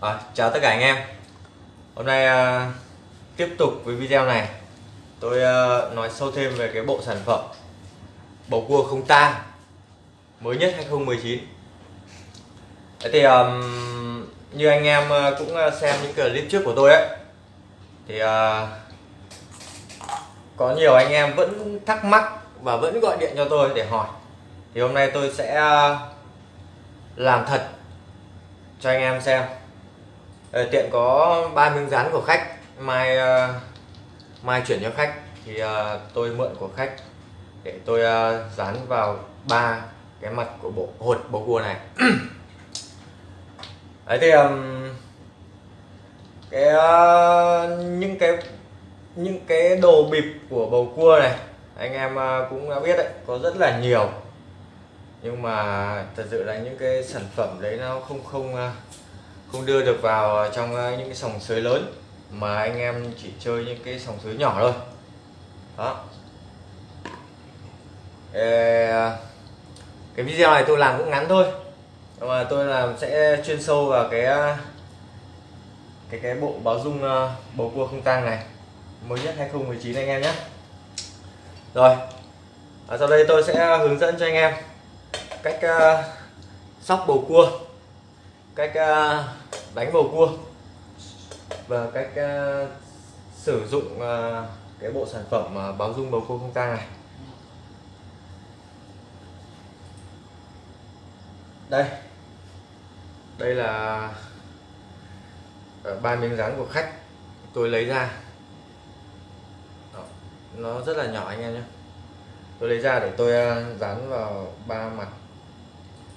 À, chào tất cả anh em. Hôm nay à, tiếp tục với video này. Tôi à, nói sâu thêm về cái bộ sản phẩm Bầu cua không tang Mới nhất 2019 Thế thì à, như anh em ờ, cũng xem những clip trước của tôi ấy Thì à, có nhiều anh em vẫn thắc mắc và vẫn gọi điện cho tôi để hỏi. Thì hôm nay tôi sẽ làm thật cho anh em xem. Ờ, tiện có ba miếng dán của khách. Mai uh, mai chuyển cho khách. Thì uh, tôi mượn của khách để tôi uh, dán vào ba cái mặt của bộ hột bầu cua này. Đấy thì um, cái uh, những cái những cái đồ bịp của bầu cua này anh em uh, cũng đã biết đấy có rất là nhiều. Nhưng mà thật sự là những cái sản phẩm đấy nó không không uh, không đưa được vào trong ờ, những cái sòng sới lớn mà anh em chỉ chơi những cái sòng sới nhỏ thôi. Đó. Cái video này tôi làm cũng ngắn thôi mà tôi làm sẽ chuyên sâu vào cái ờ, cái cái bộ báo dung ờ, bầu cua không tang này mới nhất 2019 anh em nhé. Rồi ở sau đây tôi sẽ hướng dẫn cho anh em cách uh, sóc bầu cua cách ờ, đánh bầu cua và cách ờ, sử dụng ờ, cái bộ sản phẩm báo dung bầu cua không tang này. Đây. Đây là ba miếng dán của khách tôi lấy ra. Đó. nó rất là nhỏ anh em nhé. Tôi lấy ra để tôi dán vào ba mặt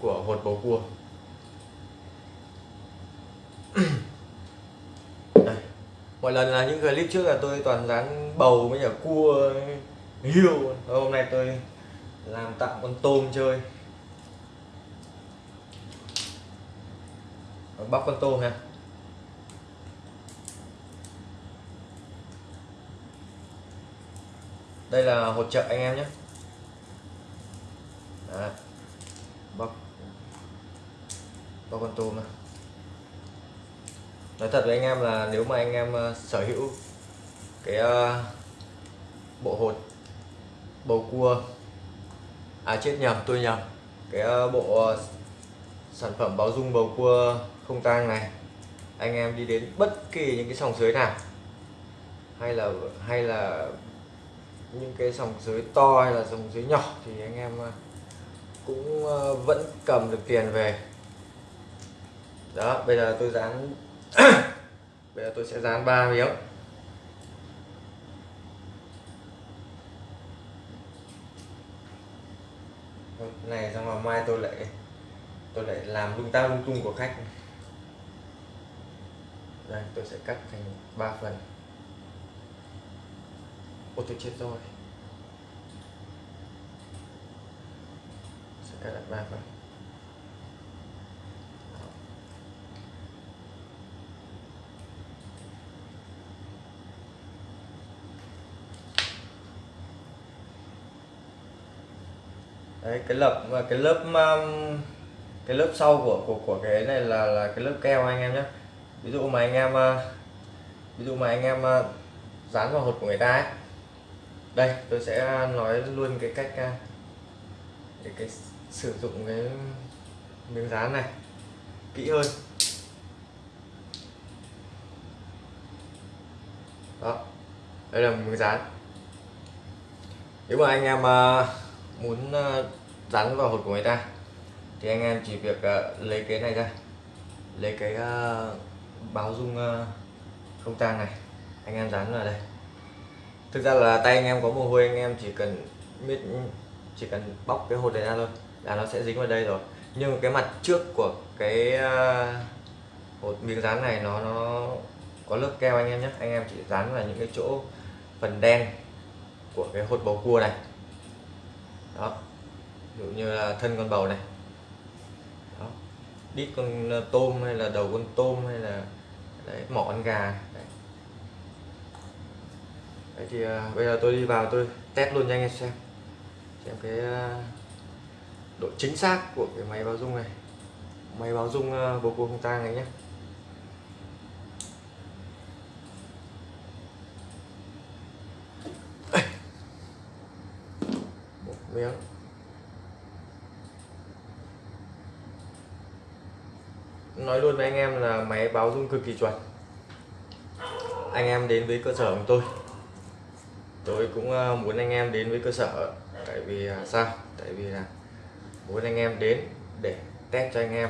của hột bầu cua. Mọi lần là những clip trước là tôi toàn dán bầu với cả cua hiêu hôm nay tôi làm tặng con tôm chơi. Bóc con tôm nha. Đây là hỗ trợ anh em nhé. Bắt bóc bóc con tôm này nói thật với anh em là nếu mà anh em ờ, sở hữu cái ờ, bộ hột, bầu cua à chết nhầm, tôi nhầm, cái ờ, bộ sản phẩm báo dung bầu cua không tang này, anh em đi đến bất kỳ những cái sòng sới nào, hay là hay là những cái sòng sới to hay là sòng sới nhỏ thì anh em cũng vẫn cầm được tiền về. Đó, bây giờ tôi dán bây giờ tôi sẽ dán ba miếng. Này, xong rồi mai tôi lại tôi lại làm lung ta lung tung của khách. Đây, tôi sẽ cắt thành ba phần. Ô, tôi chết rồi. Sẽ cắt lại ba phần. Đấy cái lớp và cái lớp um, cái lớp sau của của của cái này là là cái lớp keo anh em nhé ví dụ mà anh em uh, ví dụ mà anh em uh, dán vào hột của người ta ấy. Đây tôi sẽ nói luôn cái cách uh, để cái sử dụng cái miếng dán này kỹ hơn. Đó đây là miếng dán. Nếu mà anh em uh, muốn ờ, dán vào hột của người ta, thì anh em chỉ việc ờ, lấy cái này ra, lấy cái ờ, báo dung không tang này, anh em dán vào đây. Thực ra là tay anh em có mồ hôi, anh em chỉ cần biết chỉ cần bóc cái hột này ra thôi, là nó sẽ dính vào đây rồi. Nhưng cái mặt trước của cái hột miếng dán này nó nó có lớp keo anh em nhé. Anh em chỉ dán vào những cái chỗ phần đen của cái hột bầu cua này đó. Ví dụ như là thân con bầu này. Đó. đít con ờ, tôm hay là đầu con tôm hay là đấy, mỏ con gà. Đấy. đấy thì uh, bây giờ tôi đi vào tôi test luôn cho anh em xem. Xem cái uh, độ chính xác của cái máy báo dung này. Máy báo dung uh, bầu cua không tang này nhé miếng nói luôn với anh em là máy báo rung cực kỳ chuẩn. Anh em đến với cơ sở của tôi. Tôi cũng ờ, muốn anh em đến với cơ sở, tại vì à, sao? Tại vì là muốn anh em đến để test cho anh em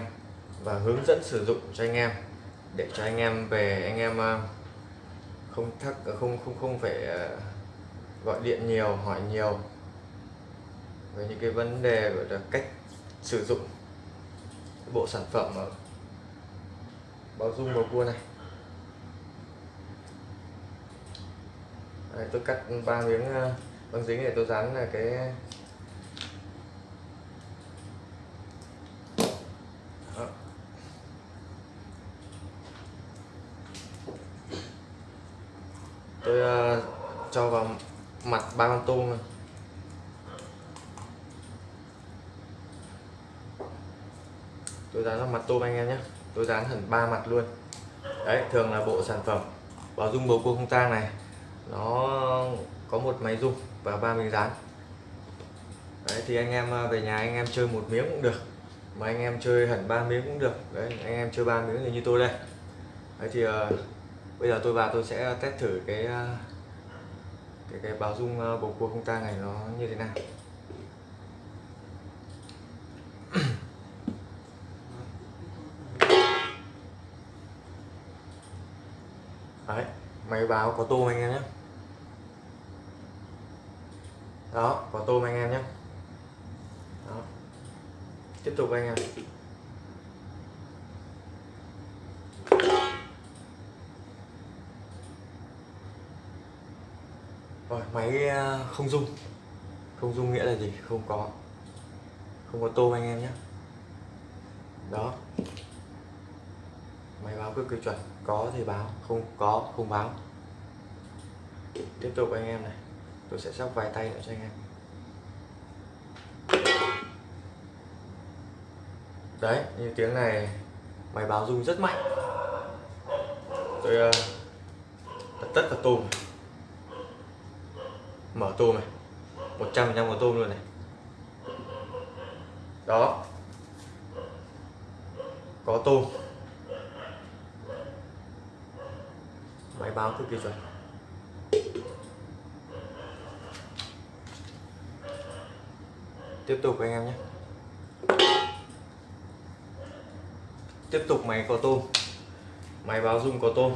và hướng dẫn sử dụng cho anh em, để cho anh em về, anh em ờ, không thắc, không không không phải ờ, gọi điện nhiều, hỏi nhiều về những cái vấn đề gọi là cách sử dụng cái bộ sản phẩm ở bao dung bầu cua này Đây, tôi cắt ba miếng ờ, băng dính để tôi dán là cái Đó. tôi uh, cho vào mặt ba con tôm này. Tôi dán vào mặt tôm anh em nhé. Tôi dán hẳn ba mặt luôn. Đấy thường là bộ sản phẩm báo dung bầu cua không tang này nó có một máy dung và ba miếng dán. Đấy thì anh em à, về nhà anh em chơi một miếng cũng được. Mà anh em chơi hẳn ba miếng cũng được. Đấy anh em chơi ba miếng thì như tôi đây. Đấy thì uh, bây giờ tôi vào tôi sẽ test thử cái uh, cái cái báo dung uh, bầu cua không tang này nó như thế nào. Đấy máy báo có tôm anh em nhé. Đó, có tôm anh em nhé. Đó. tiếp tục anh em. Rồi máy à, không dung không dung nghĩa là gì? Không có. Không có tôm anh em nhé. Đó máy báo cực kỳ chuẩn có thì báo không có không báo. Tiếp tục anh em này tôi sẽ sóc vài tay nữa cho anh em. Đấy như tiếng này máy báo rung rất mạnh. Tôi ờ, uh, tất cả tôm mở tôm này 100 trăm của tôm luôn này. Đó. Có tôm. Máy báo cực kỳ chuẩn. Tiếp tục anh em nhé. Tiếp tục máy có tôm. Máy báo dung có tôm.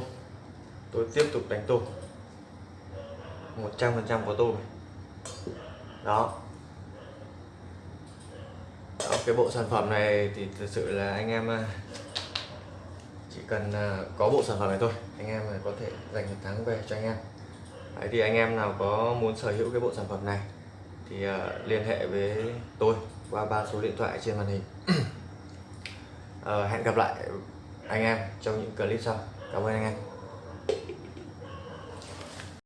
Tôi tiếp tục đánh tôm. 100% có tôm này. đó. Đó, cái bộ sản phẩm này thì thực sự là anh em à, cần à, có bộ sản phẩm này thôi. Anh em à, có thể giành được thắng về cho anh em. Đấy, thì anh em nào có muốn sở hữu cái bộ sản phẩm này thì à, liên hệ với tôi qua ba số điện thoại trên màn hình. Ờ, hẹn gặp lại anh em trong những clip sau. Cảm ơn anh em.